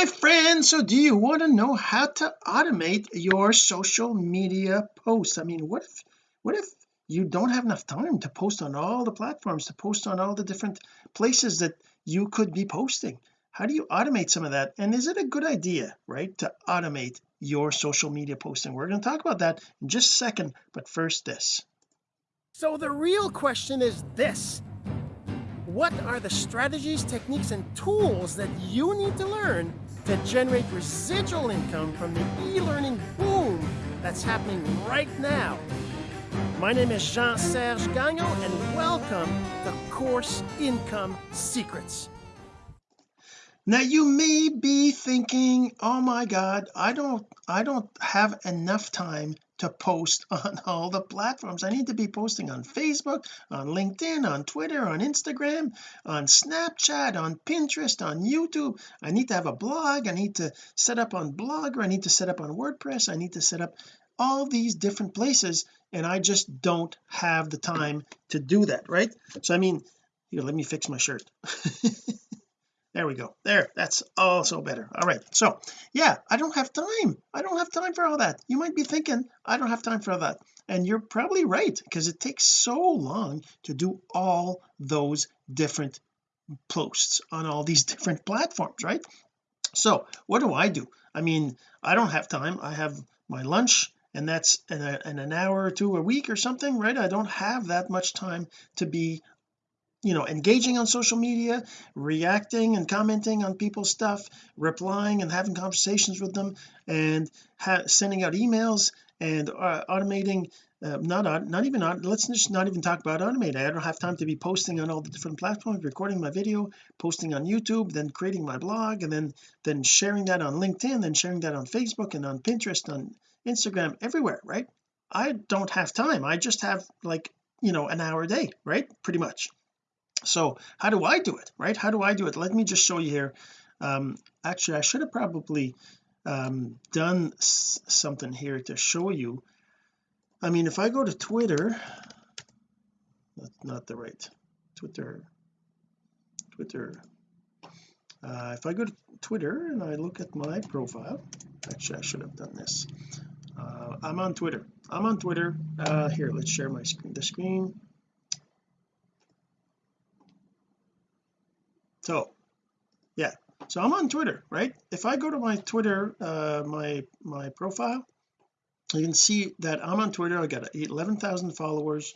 my friend so do you want to know how to automate your social media posts? I mean what if what if you don't have enough time to post on all the platforms to post on all the different places that you could be posting? How do you automate some of that? And is it a good idea right to automate your social media posting? We're going to talk about that in just a second but first this. So the real question is this. What are the strategies, techniques, and tools that you need to learn to generate residual income from the e-learning boom that's happening right now? My name is Jean-Serge Gagnon, and welcome to Course Income Secrets. Now you may be thinking oh my god I don't I don't have enough time to post on all the platforms. I need to be posting on Facebook on LinkedIn on Twitter on Instagram on Snapchat on Pinterest on YouTube. I need to have a blog. I need to set up on blogger. I need to set up on WordPress. I need to set up all these different places and I just don't have the time to do that right? So I mean here let me fix my shirt there we go. There. That's also better. All right. So yeah I don't have time. I don't have time for all that. You might be thinking I don't have time for that. And you're probably right because it takes so long to do all those different posts on all these different platforms right? So what do I do? I mean I don't have time. I have my lunch and that's in, a, in an hour or two a week or something right? I don't have that much time to be you know engaging on social media reacting and commenting on people's stuff replying and having conversations with them and sending out emails and uh, automating uh, not not even let's just not even talk about automating I don't have time to be posting on all the different platforms recording my video posting on YouTube then creating my blog and then then sharing that on LinkedIn and sharing that on Facebook and on Pinterest on Instagram everywhere right? I don't have time. I just have like you know an hour a day right? Pretty much so how do I do it right? How do I do it? Let me just show you here. Um actually I should have probably um done something here to show you. I mean if I go to Twitter that's not the right Twitter Twitter. Uh, if I go to Twitter and I look at my profile actually I should have done this. Uh, I'm on Twitter. I'm on Twitter. Uh, here let's share my screen the screen so yeah. So I'm on Twitter right? If I go to my Twitter uh my my profile you can see that I'm on Twitter. I got 11,000 followers.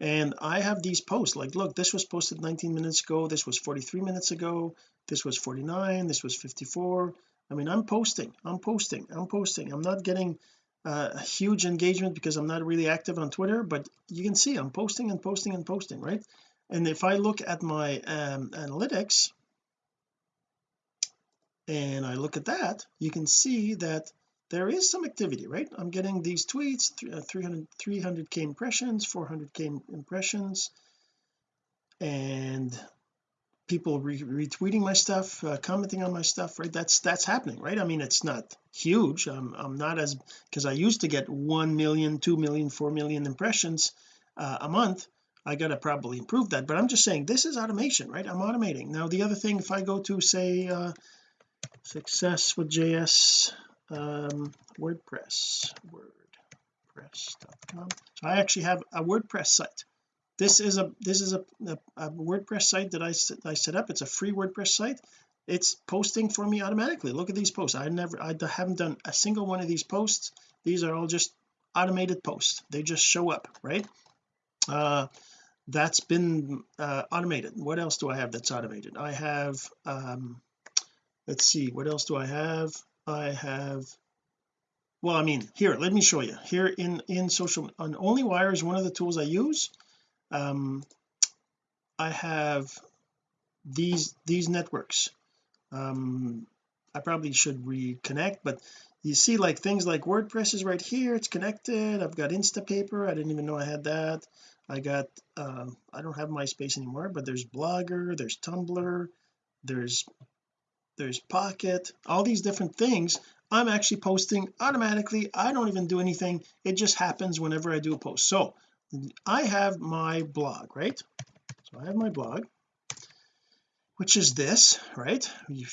And I have these posts. Like look this was posted 19 minutes ago. This was 43 minutes ago. This was 49 this was 54 I mean I'm posting. I'm posting. I'm posting. I'm not getting uh, huge engagement because I'm not really active on Twitter but you can see I'm posting and posting and posting right and if I look at my um, analytics and I look at that you can see that there is some activity right? I'm getting these tweets 300 300k impressions 400k impressions and people re retweeting my stuff uh, commenting on my stuff right? That's that's happening right? I mean it's not huge. I'm, I'm not as because I used to get 1 million 2 million 4 million impressions uh, a month I gotta probably improve that but I'm just saying this is automation right? I'm automating. Now the other thing if I go to say uh, success with JS um, WordPress wordpress.com so I actually have a WordPress site. This is a this is a, a, a WordPress site that I, I set up. It's a free WordPress site. It's posting for me automatically. Look at these posts. I never I haven't done a single one of these posts. These are all just automated posts. They just show up right? Uh that's been uh, automated. What else do I have that's automated? I have um let's see what else do I have? I have well I mean here let me show you. Here in in social on OnlyWire is one of the tools I use. Um I have these these networks. Um I probably should reconnect but you see like things like WordPress is right here. It's connected. I've got Instapaper. I didn't even know I had that I got um, I don't have MySpace anymore but there's Blogger there's Tumblr there's there's Pocket all these different things I'm actually posting automatically. I don't even do anything. It just happens whenever I do a post. So I have my blog right? So I have my blog which is this right?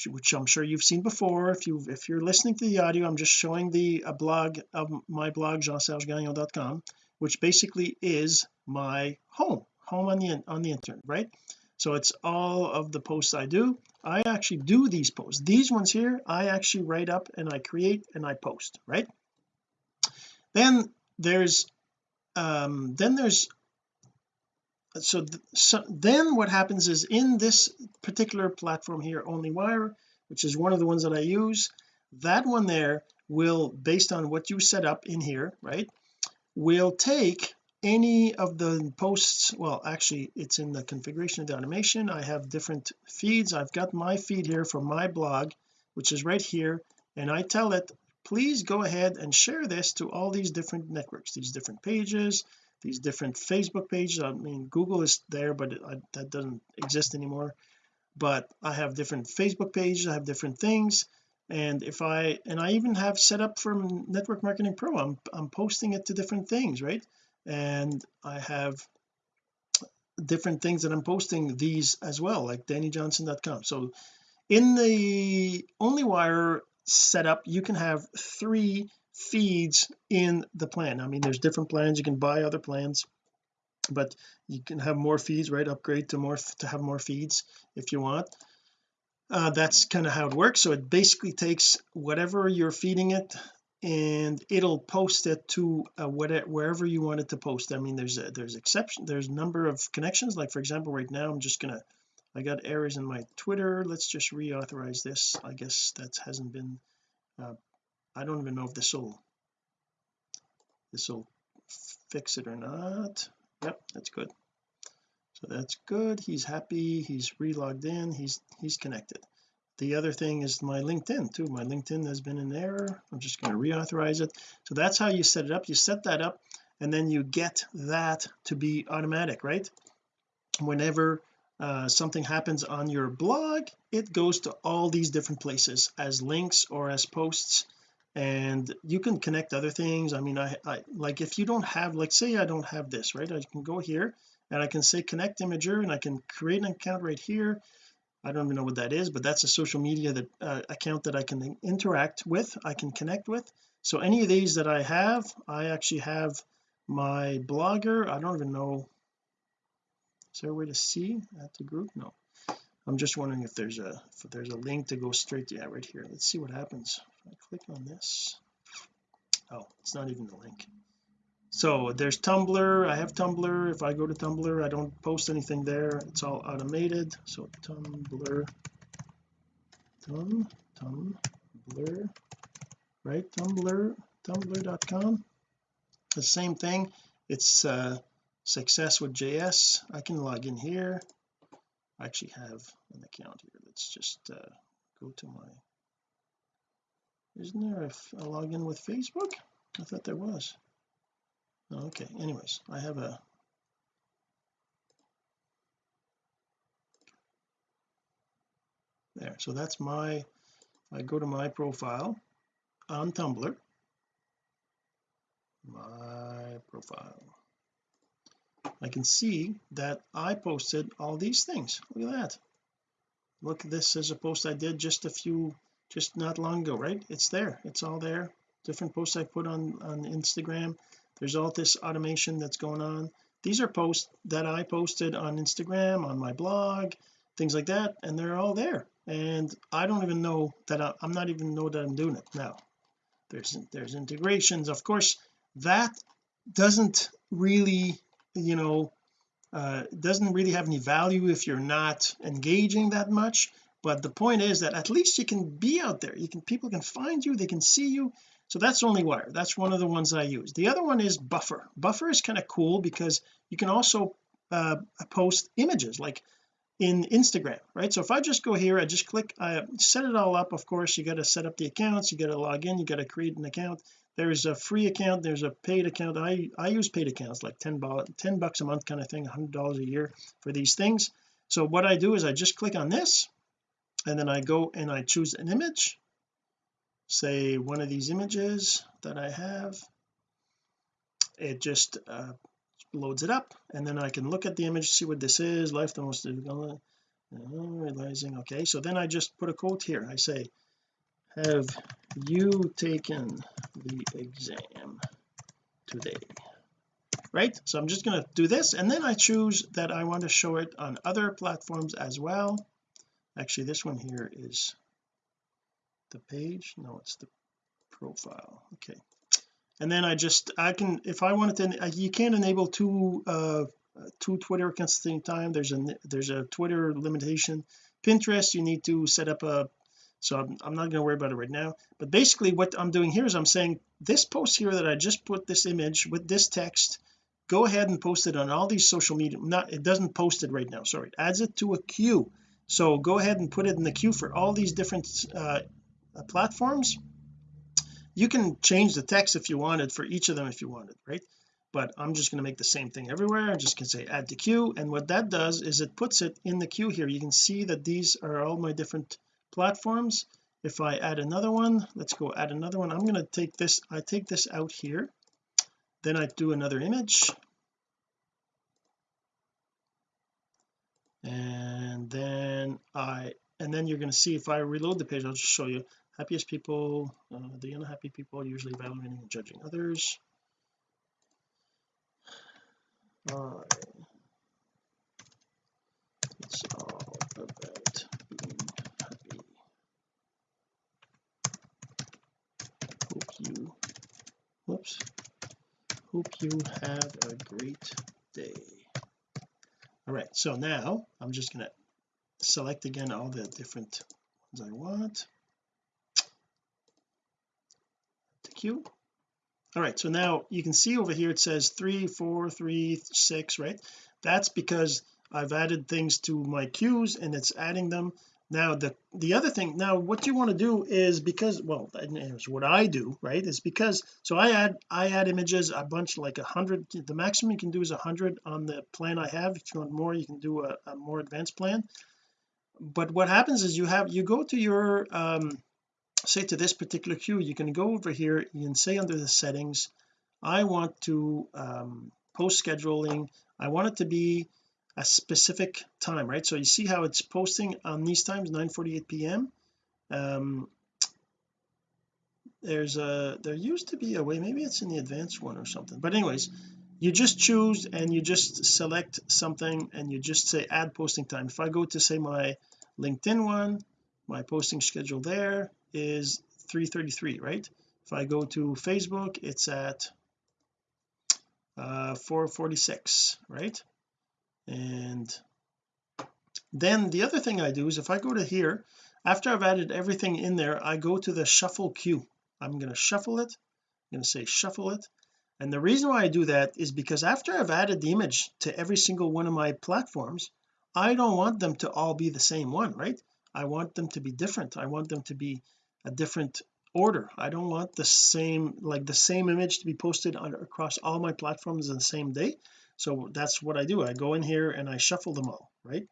Which I'm sure you've seen before. If you if you're listening to the audio I'm just showing the a blog of my blog jean-sergegagnon.com which basically is my home home on the on the internet right? So it's all of the posts I do. I actually do these posts. These ones here I actually write up and I create and I post right? Then there's um then there's so, th so then what happens is in this particular platform here OnlyWire which is one of the ones that I use that one there will based on what you set up in here right will take any of the posts well actually it's in the configuration of the automation. I have different feeds. I've got my feed here for my blog which is right here and I tell it please go ahead and share this to all these different networks these different pages these different Facebook pages. I mean Google is there but it, I, that doesn't exist anymore. But I have different Facebook pages. I have different things and if I and I even have set up for network marketing pro I'm, I'm posting it to different things right? And I have different things that I'm posting these as well like dannyjohnson.com so in the onlywire setup you can have three feeds in the plan. I mean there's different plans. You can buy other plans but you can have more feeds right? Upgrade to more to have more feeds if you want uh, that's kind of how it works. So it basically takes whatever you're feeding it and it'll post it to uh, whatever wherever you want it to post. I mean there's a there's exception there's number of connections. Like for example right now I'm just gonna I got errors in my Twitter. Let's just reauthorize this. I guess that hasn't been uh, I don't even know if this will this will fix it or not. Yep that's good so that's good. He's happy. He's re-logged in. He's he's connected. The other thing is my LinkedIn too. My LinkedIn has been in error. I'm just going to reauthorize it. So that's how you set it up. You set that up and then you get that to be automatic right? Whenever uh, something happens on your blog it goes to all these different places as links or as posts and you can connect other things. I mean I, I like if you don't have like say I don't have this right? I can go here and I can say connect Imgur and I can create an account right here. I don't even know what that is but that's a social media that uh, account that I can interact with I can connect with. So any of these that I have I actually have my blogger. I don't even know. Is there a way to see at the group? No. I'm just wondering if there's a if there's a link to go straight to yeah right here. Let's see what happens. If I click on this. Oh it's not even the link so there's Tumblr. I have Tumblr. If I go to Tumblr I don't post anything there. It's all automated. So Tumblr. Tum Tumblr. Right? Tumblr tumblr.com the same thing. It's uh success with JS I can log in here. I actually have an account here let's just uh, go to my isn't there a, a login with Facebook? I thought there was okay anyways I have a there so that's my I go to my profile on Tumblr. My profile. I can see that I posted all these things. Look at that. Look this is a post I did just a few just not long ago right? It's there. It's all there. Different posts I put on on Instagram there's all this automation that's going on. These are posts that I posted on Instagram on my blog things like that and they're all there. And I don't even know that I, am not even know that I'm doing it now. There's there's integrations. Of course that doesn't really you know uh, doesn't really have any value if you're not engaging that much. But the point is that at least you can be out there. You can people can find you. They can see you so that's OnlyWire that's one of the ones I use. The other one is buffer. Buffer is kind of cool because you can also uh, post images like in Instagram right? So if I just go here I just click I set it all up of course you got to set up the accounts you got to log in you got to create an account. There's a free account there's a paid account. I I use paid accounts like 10 10 bucks a month kind of thing 100 dollars a year for these things. So what I do is I just click on this and then I go and I choose an image say one of these images that I have it just uh, loads it up and then I can look at the image see what this is life the most uh, realizing okay so then I just put a quote here. I say have you taken the exam today? Right? So I'm just going to do this and then I choose that I want to show it on other platforms as well. Actually this one here is the page? No it's the profile. Okay. And then I just I can if I wanted to you can't enable two uh two Twitter accounts at the same time. There's a there's a Twitter limitation. Pinterest you need to set up a so I'm, I'm not going to worry about it right now. But basically what I'm doing here is I'm saying this post here that I just put this image with this text go ahead and post it on all these social media not it doesn't post it right now sorry. It adds it to a queue. So go ahead and put it in the queue for all these different uh, Uh, platforms you can change the text if you wanted for each of them if you wanted right? But I'm just going to make the same thing everywhere. I'm just going to say add to queue. And what that does is it puts it in the queue here. You can see that these are all my different platforms. If I add another one let's go add another one. I'm going to take this I take this out here. Then I do another image. And then I and then you're going to see if I reload the page I'll just show you happiest people uh, the unhappy people usually evaluating and judging others. Uh, it's all about being happy. Hope you whoops. Hope you have a great day. All right so now I'm just going to select again all the different ones I want queue all right so now you can see over here it says three four three six right? That's because I've added things to my queues and it's adding them. Now the the other thing now what you want to do is because well is what I do right? Is because so I add I add images a bunch like a hundred the maximum you can do is a hundred on the plan I have. If you want more you can do a, a more advanced plan. But what happens is you have you go to your um say to this particular queue you can go over here can say under the settings I want to um post scheduling. I want it to be a specific time right? So you see how it's posting on these times 9:48 p.m um there's a there used to be a way maybe it's in the advanced one or something. But anyways you just choose and you just select something and you just say add posting time. If I go to say my LinkedIn one my posting schedule there is 333 right? If I go to Facebook it's at uh 446 right? And then the other thing I do is if I go to here after I've added everything in there I go to the shuffle queue. I'm going to shuffle it. I'm going to say shuffle it. And the reason why I do that is because after I've added the image to every single one of my platforms I don't want them to all be the same one right? I want them to be different. I want them to be a different order. I don't want the same like the same image to be posted on, across all my platforms in the same day. So that's what I do. I go in here and I shuffle them all right?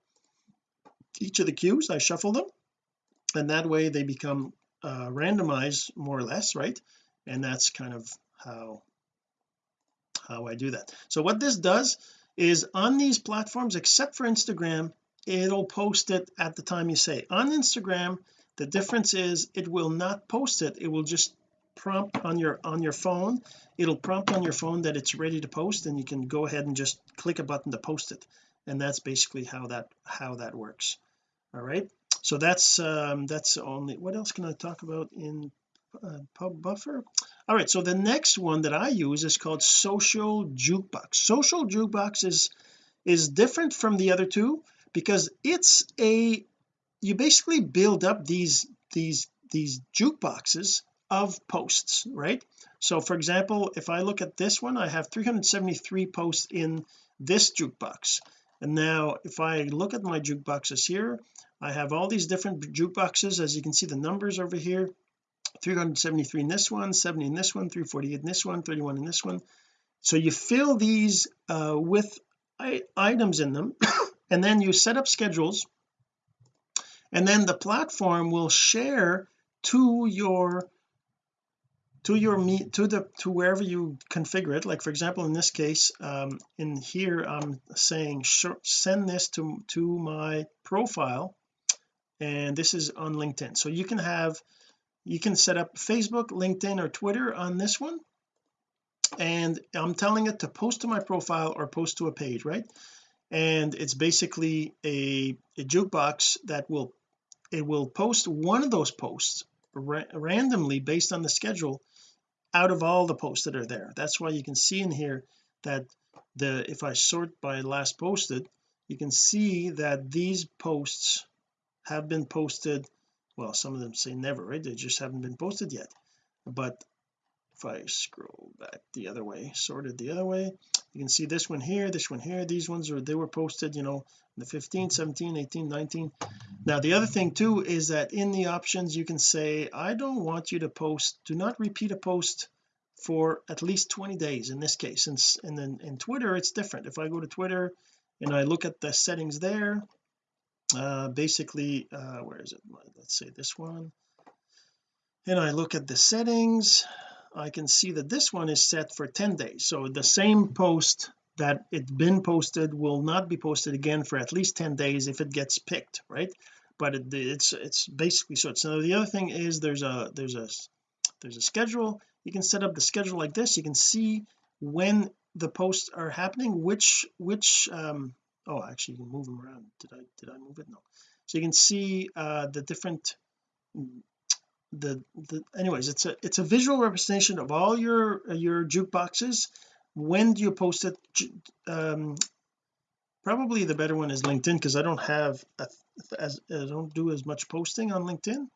Each of the queues I shuffle them. And that way they become uh, randomized more or less right? And that's kind of how how I do that. So what this does is on these platforms except for Instagram it'll post it at the time you say on Instagram the difference is it will not post it. It will just prompt on your on your phone. It'll prompt on your phone that it's ready to post and you can go ahead and just click a button to post it. And that's basically how that how that works. All right? So that's um that's only what else can I talk about in uh, pub buffer? All right so the next one that I use is called social jukebox. Social jukebox is is different from the other two because it's a you basically build up these these these jukeboxes of posts right? So for example if I look at this one I have 373 posts in this jukebox. And now if I look at my jukeboxes here I have all these different jukeboxes. As you can see the numbers over here 373 in this one 70 in this one 348 in this one 31 in this one. So you fill these uh, with items in them and then you set up schedules and then the platform will share to your to your meet to the to wherever you configure it. Like for example in this case um, in here I'm saying send this to to my profile. And this is on LinkedIn. So you can have you can set up Facebook LinkedIn or Twitter on this one. And I'm telling it to post to my profile or post to a page right? And it's basically a, a jukebox that will it will post one of those posts ra randomly based on the schedule out of all the posts that are there. That's why you can see in here that the if I sort by last posted you can see that these posts have been posted well some of them say never right? They just haven't been posted yet. But if I scroll back the other way sorted the other way you can see this one here this one here these ones are they were posted you know the 15 17 18 19 now the other thing too is that in the options you can say I don't want you to post do not repeat a post for at least 20 days in this case. And, and then in Twitter it's different. If I go to Twitter and I look at the settings there uh basically uh where is it? Let's say this one. And I look at the settings I can see that this one is set for 10 days. So the same post that it's been posted will not be posted again for at least 10 days if it gets picked right? But it, it's it's basically so so the other thing is there's a there's a there's a schedule. You can set up the schedule like this. You can see when the posts are happening which which um oh actually you can move them around. Did I did I move it? No. So you can see uh the different the, the anyways it's a it's a visual representation of all your your jukeboxes. When do you post it? Um probably the better one is LinkedIn because I don't have a, as I don't do as much posting on LinkedIn.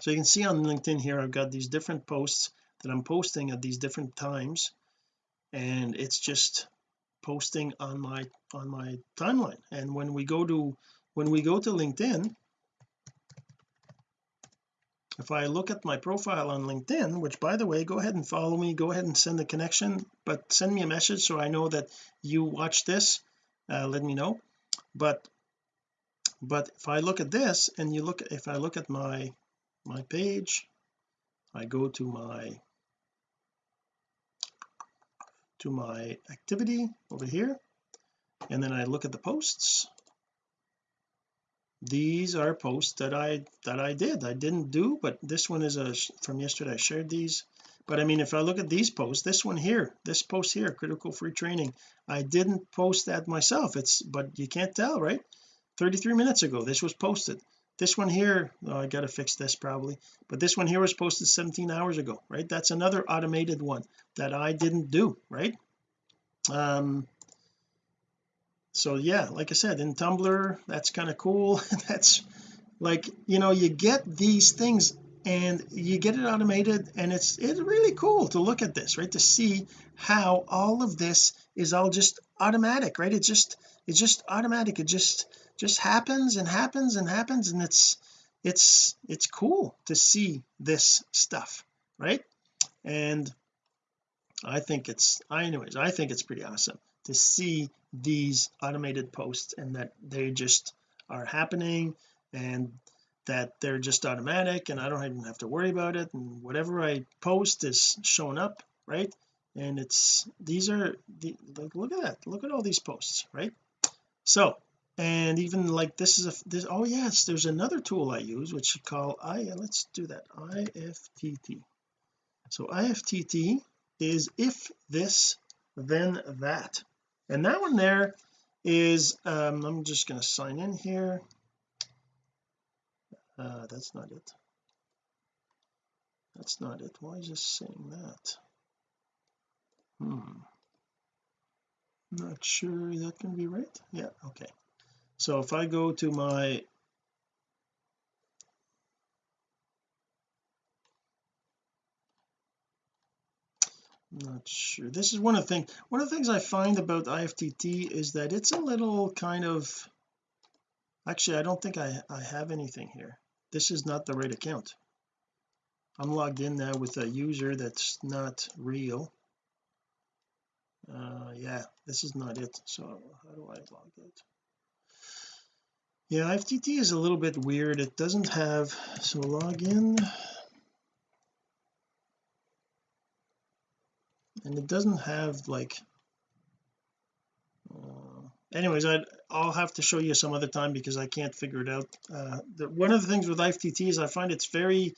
So you can see on LinkedIn here I've got these different posts that I'm posting at these different times and it's just posting on my on my timeline. And when we go to when we go to LinkedIn if I look at my profile on LinkedIn which by the way go ahead and follow me go ahead and send a connection but send me a message so I know that you watch this uh, let me know. But but if I look at this and you look if I look at my my page I go to my to my activity over here and then I look at the posts these are posts that I that I did. I didn't do but this one is a from yesterday. I shared these but I mean if I look at these posts this one here this post here critical free training I didn't post that myself. It's but you can't tell right? 33 minutes ago this was posted. This one here oh, I got to fix this probably but this one here was posted 17 hours ago right? That's another automated one that I didn't do right? Um so yeah like I said in Tumblr that's kind of cool. That's like you know you get these things and you get it automated and it's it's really cool to look at this right? To see how all of this is all just automatic right? It's just it's just automatic. It just just happens and happens and happens and it's it's it's cool to see this stuff right? And I think it's anyways I think it's pretty awesome to see these automated posts and that they just are happening and that they're just automatic and I don't even have to worry about it and whatever I post is showing up right? And it's these are the look at that. Look at all these posts right? So and even like this is a this oh yes there's another tool I use which you call I let's do that IFTT so IFTT is if this then that and that one there is um I'm just going to sign in here. Uh that's not it. That's not it. Why is this saying that? Hmm. Not sure that can be right. Yeah okay. So if I go to my not sure. This is one of the things one of the things I find about IFTT is that it's a little kind of actually I don't think I, I have anything here. This is not the right account. I'm logged in now with a user that's not real. Uh yeah this is not it so how do I log it? Yeah IFTT is a little bit weird. It doesn't have so log in and it doesn't have like uh, anyways I I'll have to show you some other time because I can't figure it out. Uh, the, one of the things with IFTT is I find it's very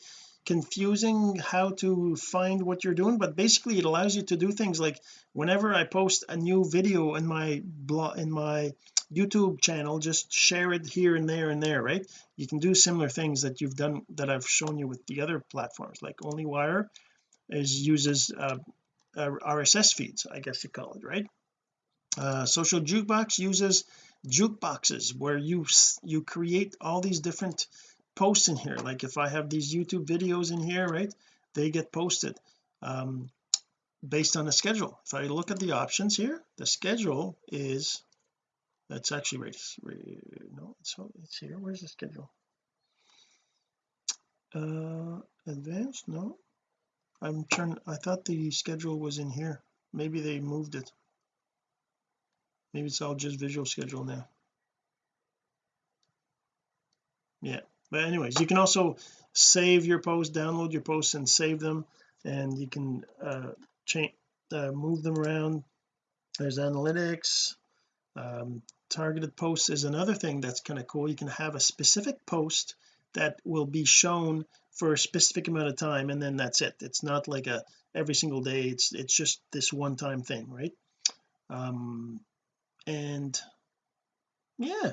confusing how to find what you're doing but basically it allows you to do things like whenever I post a new video in my blog in my YouTube channel just share it here and there and there right? You can do similar things that you've done that I've shown you with the other platforms like OnlyWire is uses uh, uh, RSS feeds I guess you call it right? Uh, social jukebox uses jukeboxes where you you create all these different posts in here. Like if I have these YouTube videos in here right they get posted um, based on the schedule. If I look at the options here the schedule is that's actually right, no it's, it's here. Where's the schedule? Uh advanced no I'm trying I thought the schedule was in here. Maybe they moved it. Maybe it's all just visual schedule now. Yeah but anyways you can also save your posts download your posts and save them and you can uh change uh, move them around. There's analytics um, targeted posts is another thing that's kind of cool. You can have a specific post that will be shown for a specific amount of time and then that's it. It's not like a every single day it's it's just this one time thing right? Um and yeah.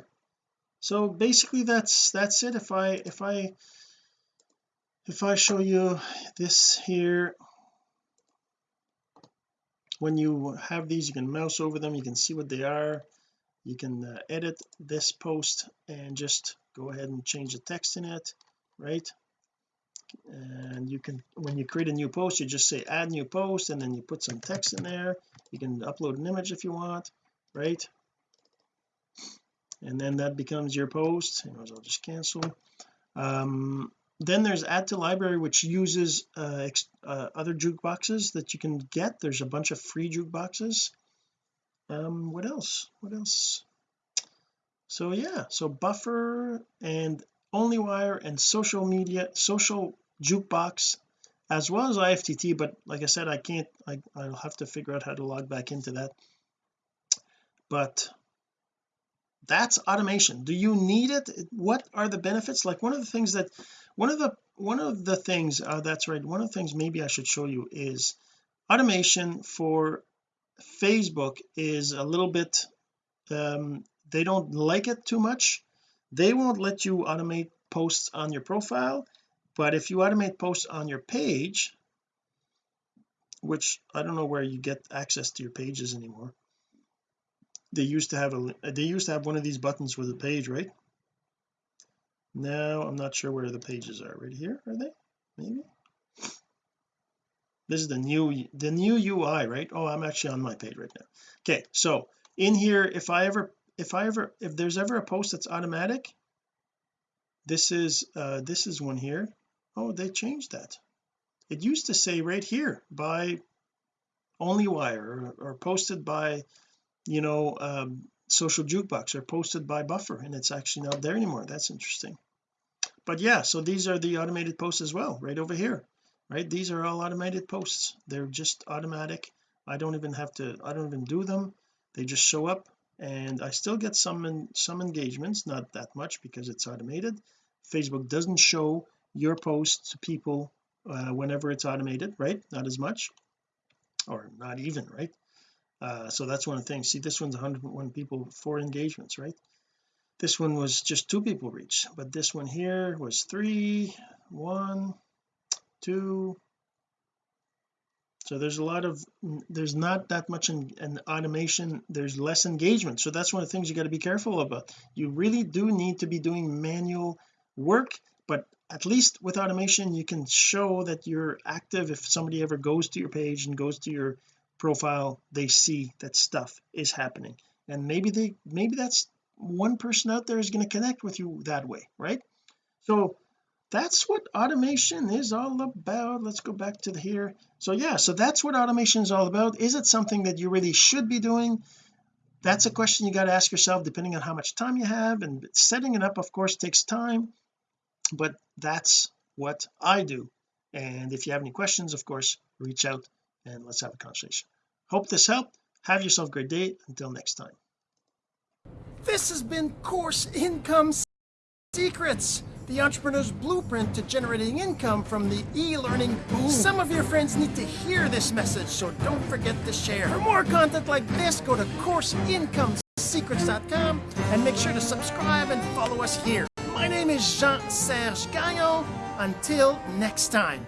So basically that's that's it. If I if I if I show you this here when you have these you can mouse over them you can see what they are. You can uh, edit this post and just go ahead and change the text in it right and you can when you create a new post you just say add new post and then you put some text in there. You can upload an image if you want right? And then that becomes your post. Anyways I'll just cancel. Um, then there's add to library which uses uh, uh, other jukeboxes that you can get. There's a bunch of free jukeboxes. Um what else? What else? So yeah. So buffer and onlywire and social media social jukebox as well as IFTT but like I said I can't I, I'll have to figure out how to log back into that. But that's automation. Do you need it? What are the benefits? Like one of the things that one of the one of the things uh, that's right one of the things maybe I should show you is automation for Facebook is a little bit um they don't like it too much they won't let you automate posts on your profile but if you automate posts on your page which I don't know where you get access to your pages anymore they used to have a they used to have one of these buttons with a page right? Now I'm not sure where the pages are. Right here are they? Maybe? This is the new the new UI right? Oh I'm actually on my page right now. Okay so in here if I ever if I ever if there's ever a post that's automatic this is uh this is one here. Oh they changed that. It used to say right here by onlywire or, or posted by you know um, social jukebox or posted by buffer and it's actually not there anymore. That's interesting. But yeah so these are the automated posts as well right over here right? These are all automated posts. They're just automatic. I don't even have to I don't even do them. They just show up and I still get some in, some engagements not that much because it's automated. Facebook doesn't show your post to people uh, whenever it's automated right? Not as much. Or not even right? Uh, so that's one of the things see this one's 101 people four engagements right? This one was just two people reach but this one here was three one two so there's a lot of there's not that much in, in automation there's less engagement. So that's one of the things you got to be careful about. You really do need to be doing manual work but at least with automation you can show that you're active. If somebody ever goes to your page and goes to your profile they see that stuff is happening. And maybe they maybe that's one person out there is going to connect with you that way right? So that's what automation is all about. Let's go back to the here. So yeah so that's what automation is all about. Is it something that you really should be doing? That's a question you got to ask yourself depending on how much time you have and setting it up of course takes time but that's what I do. And if you have any questions of course reach out and let's have a conversation. Hope this helped. Have yourself a great day. Until next time. This has been Course Income Secrets, the entrepreneur's blueprint to generating income from the e-learning boom. Some of your friends need to hear this message, so don't forget to share. For more content like this, go to CourseIncomeSecrets.com and make sure to subscribe and follow us here. My name is Jean-Serge Gagnon. Until next time.